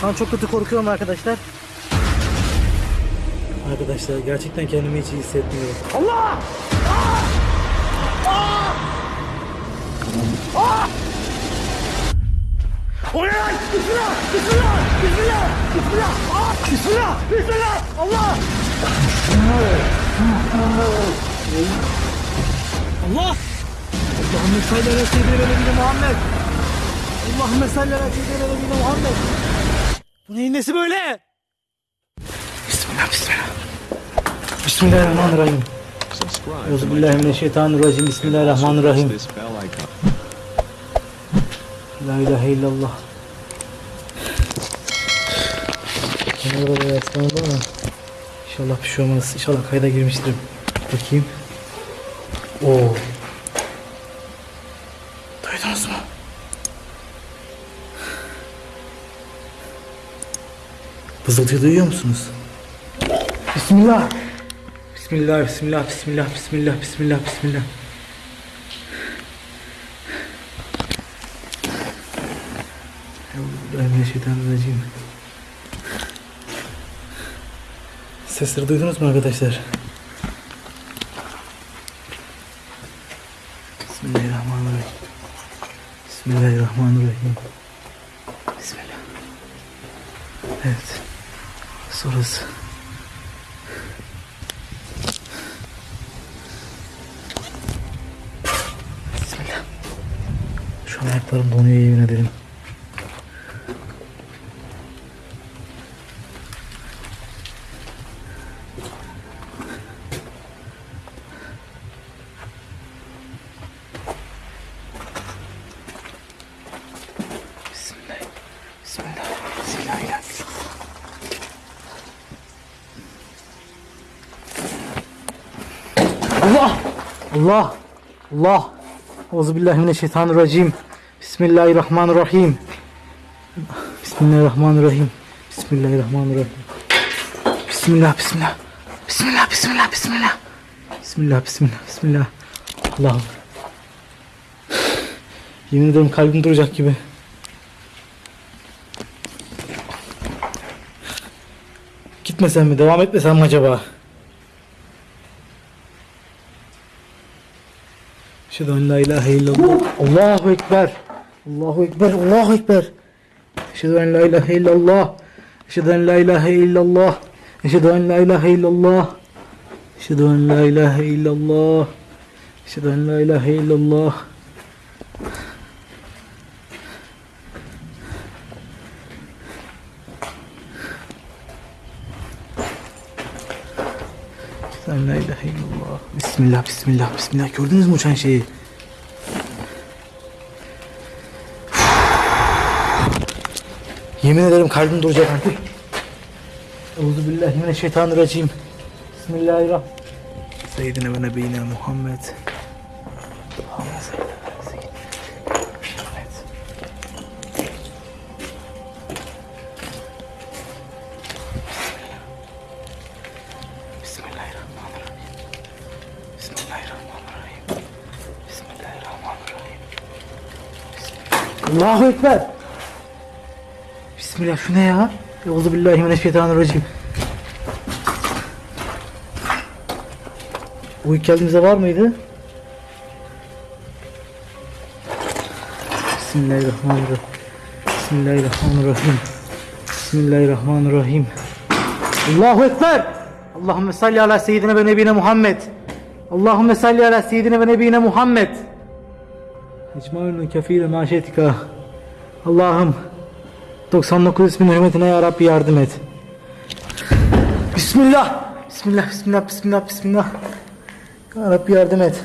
Şu an çok kötü korkuyorum arkadaşlar. Arkadaşlar gerçekten kendimi hiç iyi hissetmiyorum. Allah! O ne lan? Bismillah! Bismillah! Bismillah! Bismillah! Aa! Bismillah! Bismillah! Allah! Allah! Allahümme salli ala seyyidina Muhammed. Allahümme salli ala seyyidina Muhammed. Bu neyin nesi böyle? Bismillah, bismillah. Bismillahirrahmanirrahim. Euzubillahimineşşeytanirracim. Bismillahirrahmanirrahim. La ilahe illallah. Kenara da yaslandı ama İnşallah bir şey olmaz. İnşallah kayda girmiştir. Bakayım. Oo. Duydunuz mu? Vızıltıyı duyuyor musunuz? Bismillah. Bismillah, bismillah, bismillah, bismillah, bismillah, bismillah. Euzubillahimineşşeytanirracim. Sesleri duydunuz mu arkadaşlar? Bismillahirrahmanirrahim. Bismillahirrahmanirrahim. Bismillah. Evet. Sonrası. Bismillah. Şu an ayaklarım donuyor yemin ederim. Bismillah. Bismillah. Bismillahirrahmanirrahim. Allah! Allah! Allah! Euzubillahimineşşeytanirracim. Bismillahirrahmanirrahim. Bismillahirrahmanirrahim. Bismillahirrahmanirrahim. Bismillah, bismillah. Bismillah, bismillah, bismillah. Bismillah, bismillah, bismillah. Allah'ım. Yemin ederim kalbim duracak gibi. Gitmesem mi? Devam etmesem mi acaba? Eşhedü en la ilahe illallah. Allahu Ekber. Allahu Ekber. Allahu Ekber. Eşhedü en la ilahe illallah. Eşhedü en la ilahe illallah. Eşhedü en la ilahe illallah. Eşhedü en la ilahe illallah. Eşhedü en la ilahe illallah. Sen la ilahe illallah. Bismillah, bismillah, bismillah. Gördünüz mü uçan şeyi? Yemin ederim kalbim duracak artık. Euzubillahimineşşeytanirracim. Bismillahirrahmanirrahim. Seyyidine ve nebiyine Muhammed. Muhammed Allahu Ekber. Bismillah şu ne ya? Euzubillahimineşşeytanirracim. Bu ilk geldiğimizde var mıydı? Bismillahirrahmanirrahim. Bismillahirrahmanirrahim. Bismillahirrahmanirrahim. Allahu Ekber. Allahümme salli ala seyyidine ve nebine Muhammed. Allahümme salli ala seyyidine ve nebine Muhammed. Ecmaülün kefile maşetika. Allah'ım 99 ismin hürmetine ya Rabbi yardım et. Bismillah. Bismillah, bismillah, bismillah, bismillah. Ya Rabbi yardım et.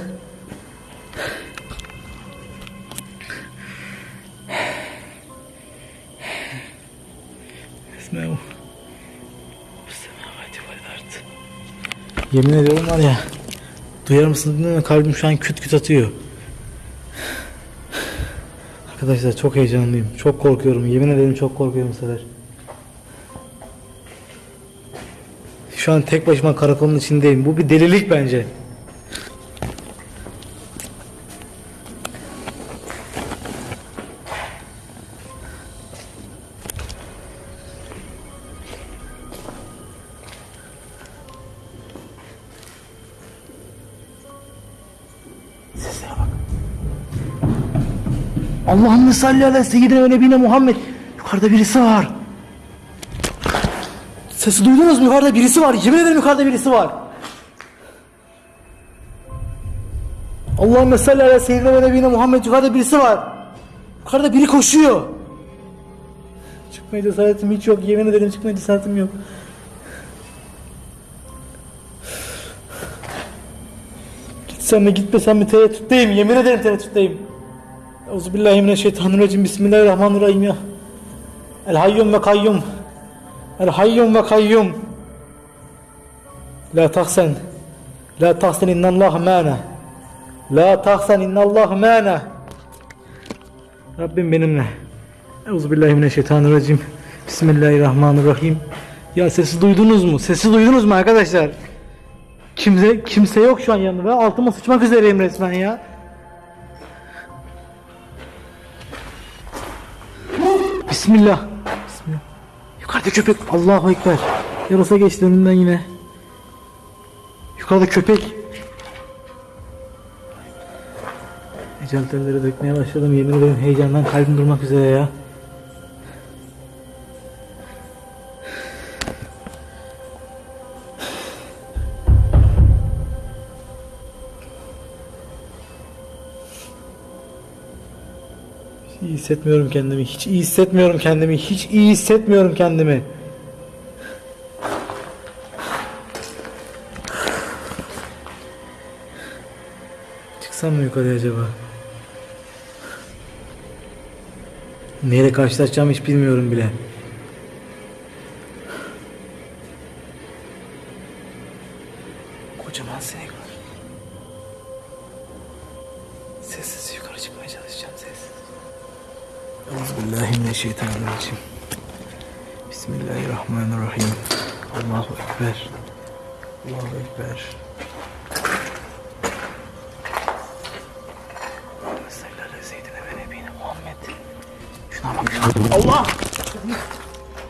Yemin ediyorum var ya. Duyar mısınız bilmiyorum kalbim şu an küt küt atıyor. Arkadaşlar çok heyecanlıyım. Çok korkuyorum. Yemin ederim çok korkuyorum bu sefer. Şu an tek başıma karakolun içindeyim. Bu bir delilik bence. Allahümme salli ala seyyidine ve nebine Muhammed. Yukarıda birisi var. Sesi duydunuz mu? Yukarıda birisi var. Yemin ederim yukarıda birisi var. Allahümme salli ala seyyidine ve nebine Muhammed. Yukarıda birisi var. Yukarıda biri koşuyor. Çıkmaya cesaretim hiç yok. Yemin ederim çıkmaya cesaretim yok. Gitsem mi gitmesem mi tereddütteyim. Yemin ederim tereddütteyim. Euzubillahimineşşeytanirracim. Bismillahirrahmanirrahim ya. El hayyum ve kayyum. El hayyum ve kayyum. La tahsen. La tahsen innallah mâne. La tahsen innallah mâne. Rabbim benimle. Euzubillahimineşşeytanirracim. Bismillahirrahmanirrahim. Ya sesi duydunuz mu? Sesi duydunuz mu arkadaşlar? Kimse kimse yok şu an yanında. Ben altıma sıçmak üzereyim resmen ya. Bismillah. Bismillah. Yukarıda köpek. Allahu Ekber. Yarasa geçti önünden yine. Yukarıda köpek. Ecel telleri dökmeye başladım. Yemin ederim heyecandan kalbim durmak üzere ya. İyi hissetmiyorum kendimi. Hiç iyi hissetmiyorum kendimi. Hiç iyi hissetmiyorum kendimi. Çıksam mı yukarıya acaba? Neyle karşılaşacağımı hiç bilmiyorum bile. Allah!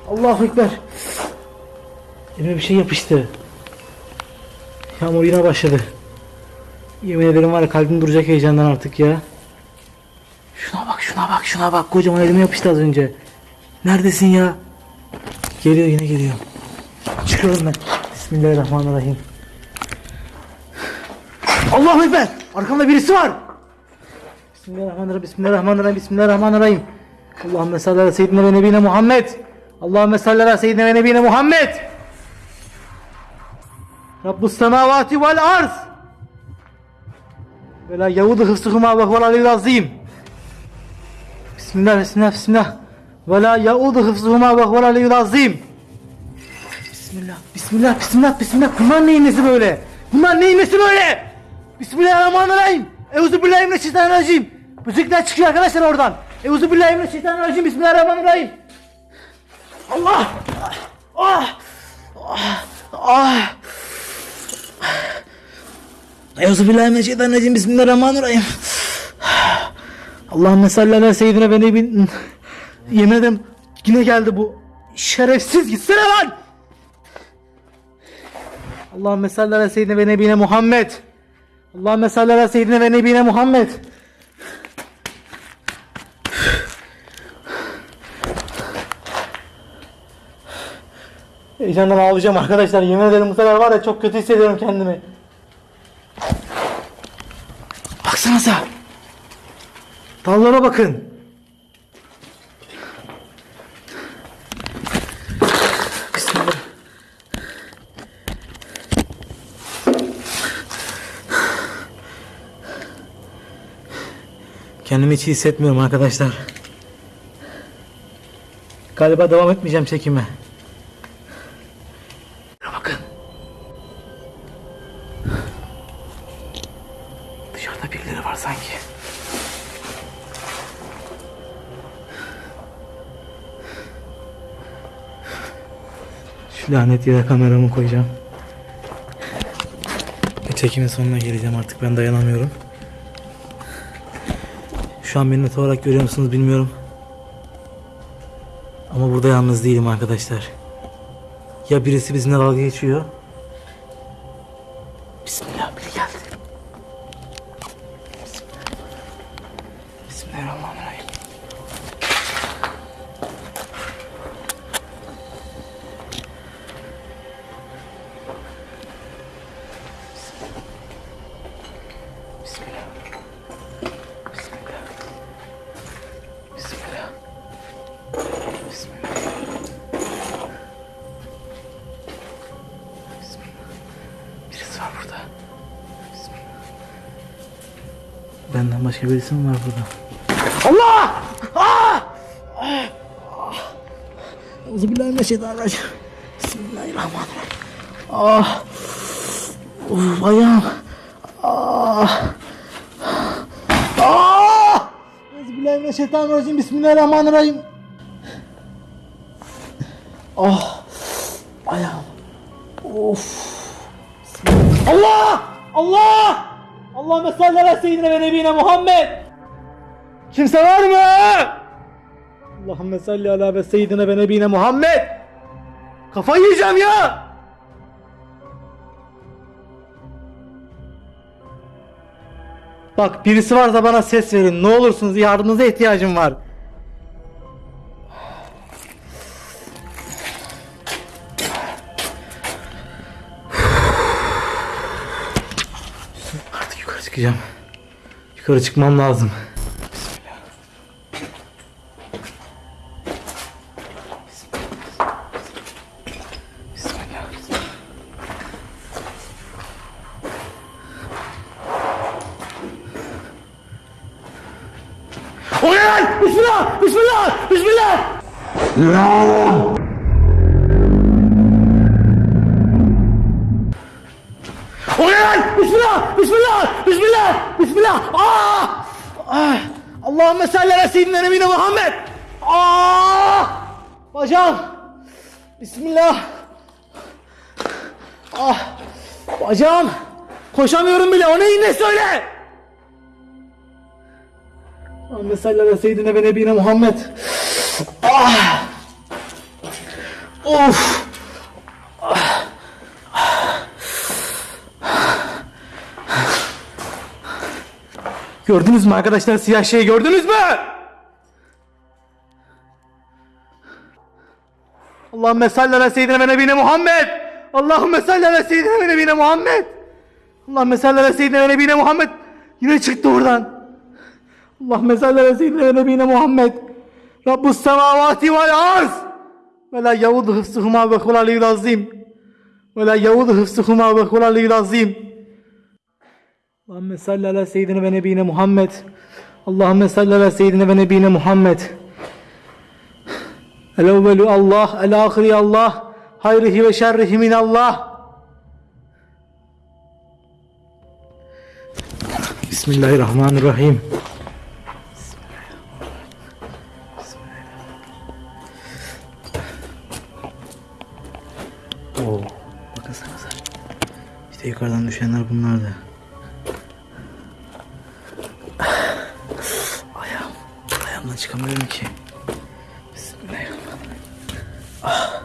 Allahu Ekber. Elime bir şey yapıştı. Yağmur yine başladı. Yemin ederim var ya kalbim duracak heyecandan artık ya. Şuna bak şuna bak şuna bak kocaman elime yapıştı az önce. Neredesin ya? Geliyor yine geliyor. Çıkıyorum ben. Bismillahirrahmanirrahim. Allahu Ekber. Arkamda birisi var. Bismillahirrahmanirrahim. Bismillahirrahmanirrahim. Bismillahirrahmanirrahim. Allahümme salli ala seyyidine ve nebine Muhammed. Allahümme salli ala seyyidine ve nebine Muhammed. Rabbus semavati vel arz. Ve la yavudu hıfzuhuma ve huvel aliyyul azim. Bismillah, bismillah, bismillah. Ve la yaudu hıfzuhuma ve huvel aliyyul azim. Bismillah, bismillah, bismillah, bismillah. Bunlar neyin nesi böyle? Bunlar neyin nesi böyle? Bismillahirrahmanirrahim. Euzubillahimineşşeytanirracim. Müzikler çıkıyor arkadaşlar oradan. Euzubillahimineşşeytanirracim. Bismillahirrahmanirrahim. Allah! Ah! Ah! Ah! Euzubillahimineşşeytanirracim. Bismillahirrahmanirrahim. Allahümme salli ala seyyidine ve nebin. Yemin ederim yine geldi bu. Şerefsiz gitsene lan. Allahümme salli ala seyyidine ve nebine Muhammed. Allahümme salli ala seyyidine ve nebine Muhammed. Heyecandan ağlayacağım arkadaşlar. Yemin ederim bu sefer var ya çok kötü hissediyorum kendimi. Baksanıza. Dallara bakın. Bismillah. Kendimi hiç hissetmiyorum arkadaşlar. Galiba devam etmeyeceğim çekime. Lanet yere kameramı koyacağım. Ve çekimin sonuna geleceğim artık ben dayanamıyorum. Şu an beni net olarak görüyor musunuz bilmiyorum. Ama burada yalnız değilim arkadaşlar. Ya birisi bizimle dalga geçiyor. Başka birisi mi var burada? Allah! Ah! Ah! Euzubillahimineşşeytanirracim. Bismillahirrahmanirrahim. Ah! Uf, ayağım. Ah! Ah! Euzubillahimineşşeytanirracim. Bismillahirrahmanirrahim. Ah! Ayağım. Of! Allah! Allah! Allahümme salli ala seyyidine ve nebine Muhammed! Kimse var mı? Allahümme salli ala ve seyyidine ve nebine Muhammed! Kafayı yiyeceğim ya! Bak birisi varsa bana ses verin. Ne olursunuz yardımınıza ihtiyacım var. Çıkacağım. Yukarı çıkmam lazım. Bismillah. Bismillah. O ne lan? Bismillah! Bismillah! Bismillah! O ne lan? Bismillah! Bismillah! Bismillah! Bismillah! Ah! Ah! Allahümme salli ala seyyidina nebine Muhammed! Ah! Bacağım! Bismillah! Ah! Bacağım! Koşamıyorum bile. O ne yine söyle! Allahümme salli ala seyyidina ve nebine Muhammed! Ah! Of! Gördünüz mü arkadaşlar siyah şeyi gördünüz mü? Allahümme salli ala seyyidina ve nebine Muhammed. Allahümme salli ala seyyidina ve nebine Muhammed. Allahümme salli ala seyyidina ve nebine Muhammed. Yine çıktı oradan. Allahümme salli ala seyyidina ve nebine Muhammed. Rabbus semavati vel arz. Ve la yavudu hıfzuhuma ve hulaliyul azim. Ve la yavudu hıfzuhuma ve hulaliyul azim. Allahümme salli ala seyyidine ve nebine Muhammed. Allahümme salli ala seyyidine ve nebine Muhammed. El evvelu Allah, el ahiri Allah, hayrihi ve şerrihi min Allah. Bismillahirrahmanirrahim. Oo, bakınsanıza. İşte yukarıdan düşenler bunlardı. Ayağım. Ayağımdan çıkamıyorum ki. Bismillahirrahmanirrahim. Ah.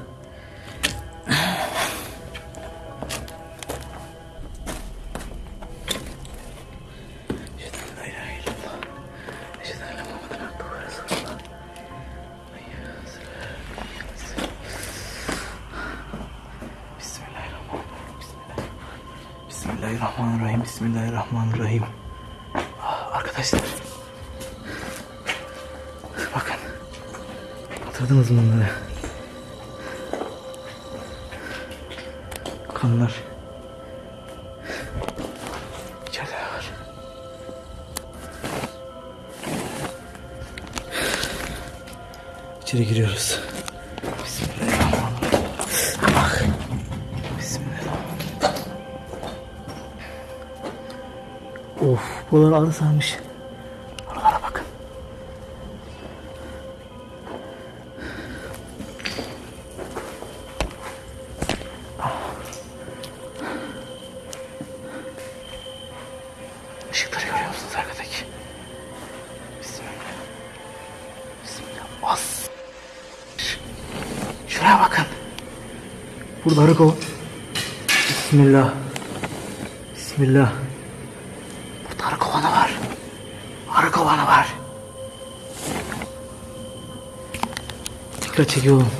Bismillahirrahmanirrahim. Ah, Arkadaşlar. Hatırladınız mı? Kanlar. İçeride var? İçeri giriyoruz. Bismillahirrahmanirrahim. Bak. Bismillahirrahmanirrahim. Of, buralar ağrı sarmış. As. Şuraya bakın. Burada kova. Bismillah. Bismillah. Burada arı kovanı var. Arı kovanı var. Dikkat çekiyorum.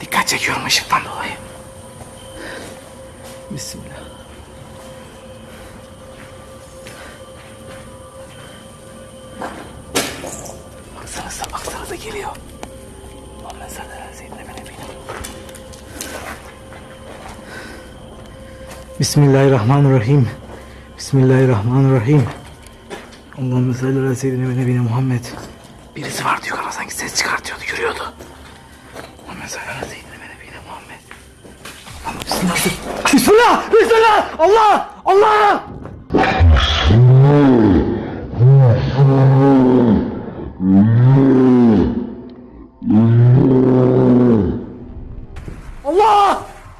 Dikkat çekiyorum ışıktan dolayı. Bismillah. Geliyor. Ala seyyidina ve nebiyina. Bismillahirrahmanirrahim. Bismillahirrahmanirrahim. Allahümme salli ala seyyidina ve nebiyina Muhammed. Birisi vardı yukarıda sanki ses çıkartıyordu, yürüyordu. Allahümme salli ala seyyidina ve nebiyina Muhammed. Allah'ım bismillah. Bismillah! Bismillah! Allah! Allah!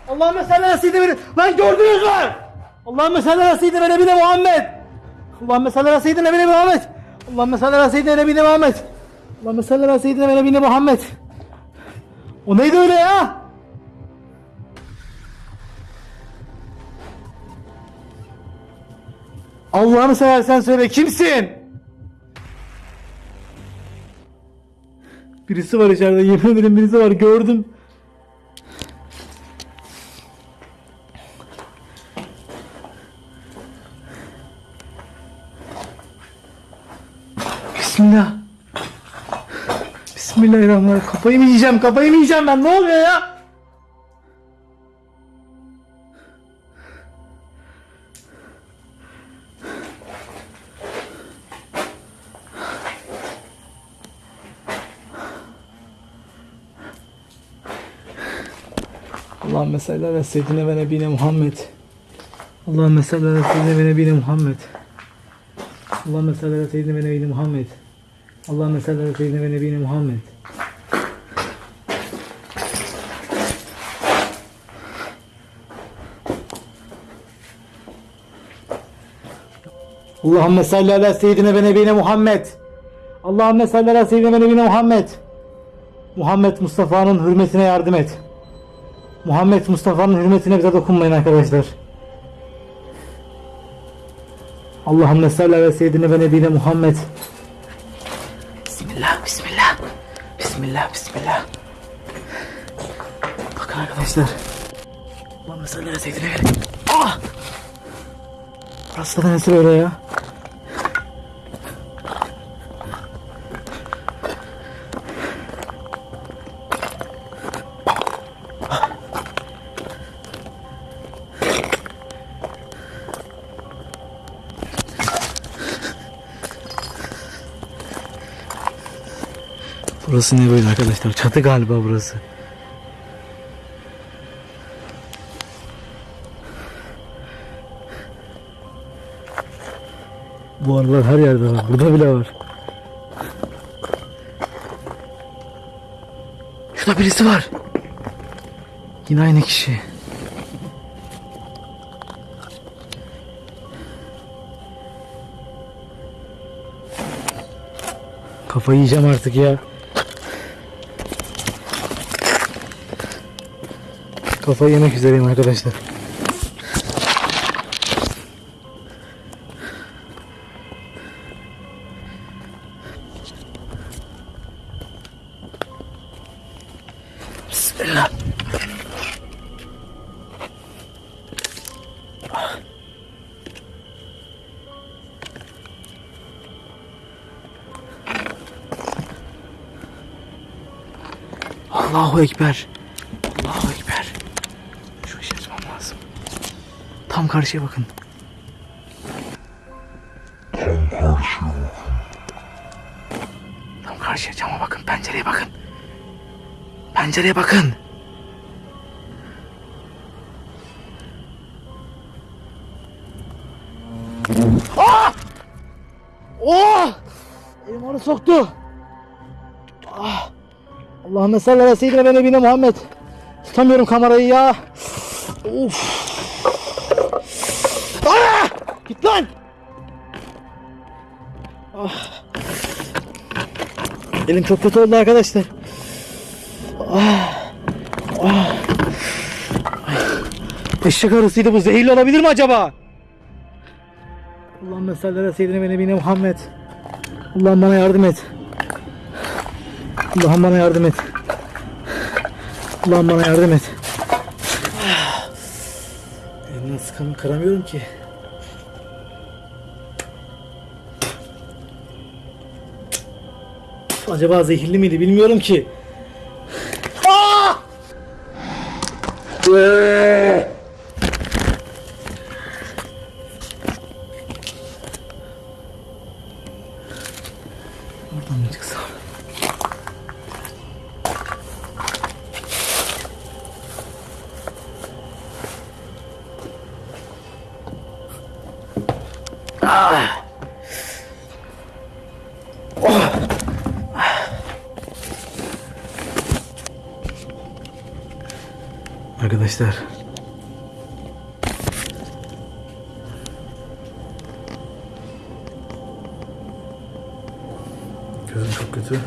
Allahümme salli ala seyyidina ve Lan gördünüz mü? Allahümme salli ala seyyidina ve nebiyina Muhammed. Allahümme salli ala seyyidina ve nebiyina Muhammed. Allahümme salli ala seyyidina ve nebiyina Muhammed. Allahümme salli ala seyyidina ve nebiyina Muhammed. O neydi öyle ya? Allah'ını seversen söyle kimsin? Birisi var içeride yemin ederim birisi var gördüm. Bismillah. Bismillahirrahmanirrahim. Kafayı mı yiyeceğim? Kafayı mı yiyeceğim ben? Ne oluyor ya? Allahümme salli ala seyyidine ve nebine Muhammed. Allahümme salli ala seyyidine ve nebine Muhammed. Allahümme salli ala seyyidine ve nebine Muhammed. Allahümme salli ala seyyidine ve nebine Muhammed. Allahümme salli ala seyyidine ve nebine Muhammed. Allahümme salli ala seyyidine ve nebine Muhammed. Muhammed Mustafa'nın hürmetine yardım et. Muhammed Mustafa'nın hürmetine bize dokunmayın arkadaşlar. Allahümme salli ala seyyidine ve nebine Muhammed. Bismillah, bismillah. Bismillah, bismillah. Bakın arkadaşlar. Allahümme salli ala seyyidine ve Ah! Burası da nasıl öyle ya? Burası ne böyle arkadaşlar? Çatı galiba burası. Bu arılar her yerde var. Burada bile var. Şurada birisi var. Yine aynı kişi. Kafayı yiyeceğim artık ya. Kafayı yemek üzereyim arkadaşlar. Bismillah. Allahu Ekber. Allahu Ekber. Şu işi açmam lazım. Tam karşıya bakın. Tam karşıya cama bakın. Pencereye bakın. Pencereye bakın. Ah! Oh! Elim onu soktu. Ah! Allahümme salli ala seyyidine ve nebine Muhammed. Tutamıyorum kamerayı ya. Of. Elim çok kötü oldu arkadaşlar. Ah. Ah. Eşek bu. Zehirli olabilir mi acaba? Allahümme salli ala seyyidine ve nebine Muhammed. Allah'ım bana yardım et. Allah'ım bana yardım et. Allah'ım bana yardım et. Elimden sıkamı kıramıyorum ki. Acaba zehirli miydi bilmiyorum ki. Ah! Ee! Arkadaşlar Gözüm çok kötü.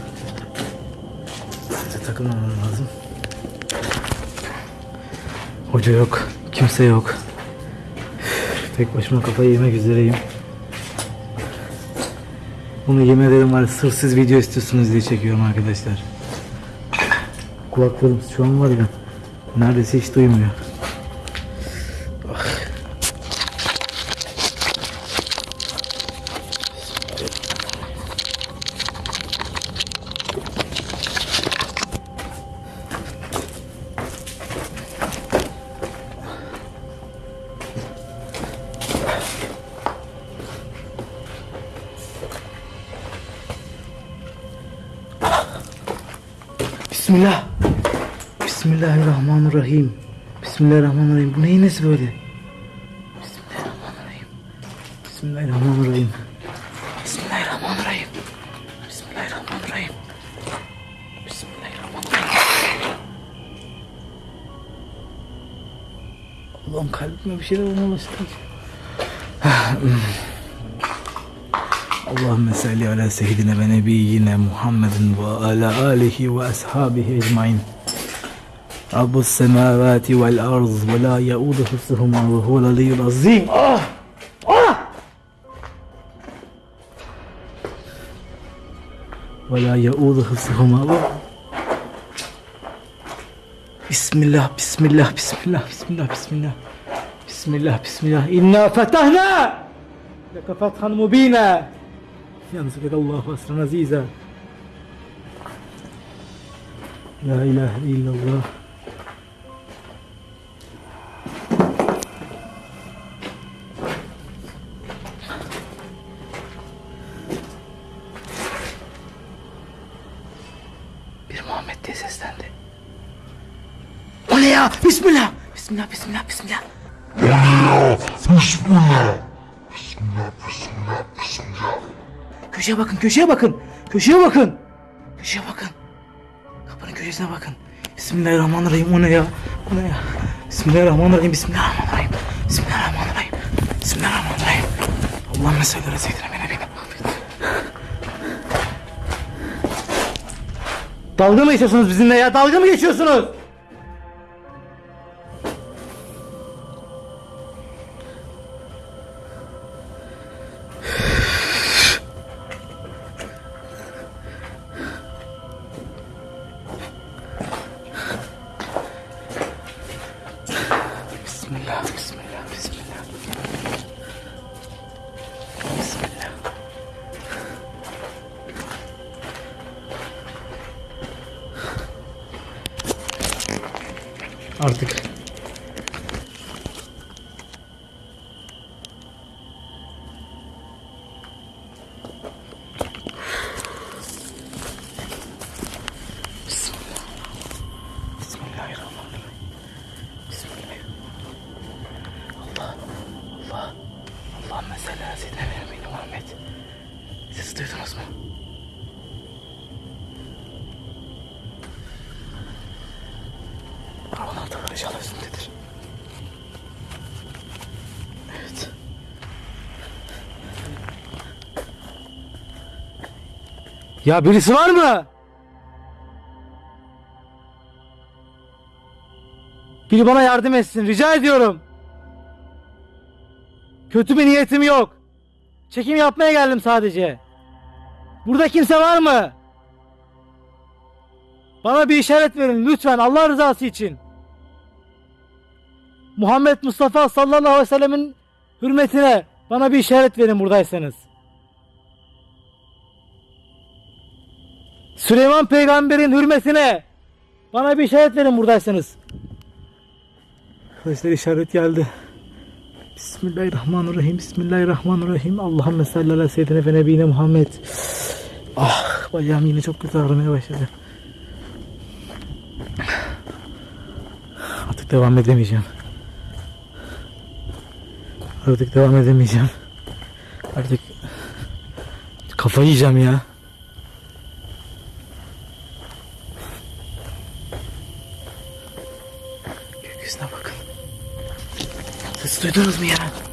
Size takılmamam lazım. Hoca yok. Kimse yok. Tek başıma kafayı yemek üzereyim. Bunu yemin ederim var sırf video istiyorsunuz diye çekiyorum arkadaşlar. Kulaklarım şu an var ya neredeyse hiç duymuyor. Bismillah. Bismillahirrahmanirrahim. Bismillahirrahmanirrahim. Bu neyin nesi böyle? Bismillahirrahmanirrahim. Bismillahirrahmanirrahim. Bismillahirrahmanirrahim. Bismillahirrahmanirrahim. Bismillahirrahmanirrahim. Allah'ım kalbime bir şeyler olmaya başladı. Allahümme salli ala seyyidina ve nebiyyina Muhammedin ve ala alihi ve ashabihi ecmain. Rabbus semavati vel arz ve la yaudu hıfzuhuma ve huvel aliyyul azim. Ah! Ah! Ve la yaudu hıfzuhuma ve Bismillah, bismillah, bismillah, bismillah, bismillah. Bismillah, bismillah. İnna fetahna! Leke fethan mubina. Yansıbek Allahu asran aziza. La ilahe O ne ya? Bismillah. Bismillah, bismillah, bismillah. Köşeye bakın, köşeye bakın. Köşeye bakın. Köşeye bakın. Kapının köşesine bakın. Bismillahirrahmanirrahim. O ne ya? O ne ya? Bismillahirrahmanirrahim. Bismillahirrahmanirrahim. Bismillahirrahmanirrahim. Bismillahirrahmanirrahim. Allah meseleleri seydine beni beni. Dalga mı geçiyorsunuz bizimle ya? Dalga mı geçiyorsunuz? Ya birisi var mı? Biri bana yardım etsin rica ediyorum. Kötü bir niyetim yok. Çekim yapmaya geldim sadece. Burada kimse var mı? Bana bir işaret verin lütfen Allah rızası için. Muhammed Mustafa sallallahu aleyhi ve sellemin hürmetine bana bir işaret verin buradaysanız. Süleyman peygamberin hürmetine bana bir işaret verin buradaysanız. Arkadaşlar işaret geldi. Bismillahirrahmanirrahim. Bismillahirrahmanirrahim. Allahümme salli ala seyyidine ve nebine Muhammed. Ah bacağım yine çok kötü ağrımaya başladı. Artık devam edemeyeceğim. Artık devam edemeyeceğim. Artık kafayı yiyeceğim ya. Gökyüzüne bakın. Ses duydunuz mu ya?